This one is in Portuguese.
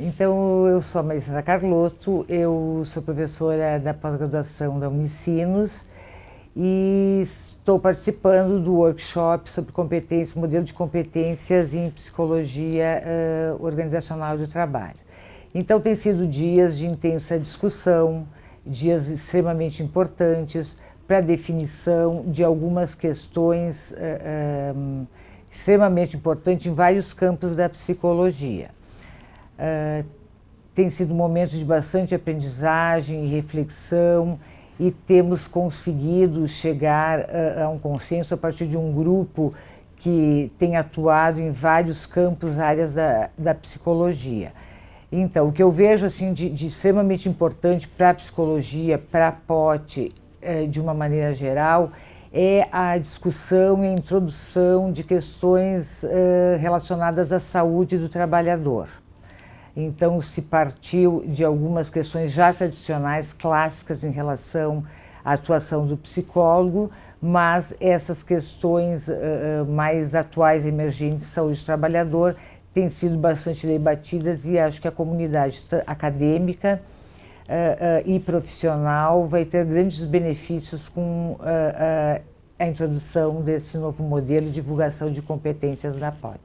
Então, eu sou a Marisa Carlotto, eu sou professora da pós-graduação da Unicinos e estou participando do workshop sobre competências, modelo de competências em psicologia uh, organizacional do trabalho. Então, tem sido dias de intensa discussão, dias extremamente importantes para definição de algumas questões uh, um, extremamente importantes em vários campos da psicologia. Uh, tem sido um momento de bastante aprendizagem e reflexão e temos conseguido chegar a, a um consenso a partir de um grupo que tem atuado em vários campos, áreas da, da psicologia. Então, o que eu vejo assim de, de extremamente importante para a psicologia, para a POT, eh, de uma maneira geral, é a discussão e a introdução de questões eh, relacionadas à saúde do trabalhador. Então, se partiu de algumas questões já tradicionais, clássicas em relação à atuação do psicólogo, mas essas questões uh, mais atuais, emergentes de saúde do trabalhador, têm sido bastante debatidas e acho que a comunidade acadêmica uh, uh, e profissional vai ter grandes benefícios com a introdução desse novo modelo de divulgação de competências da POT.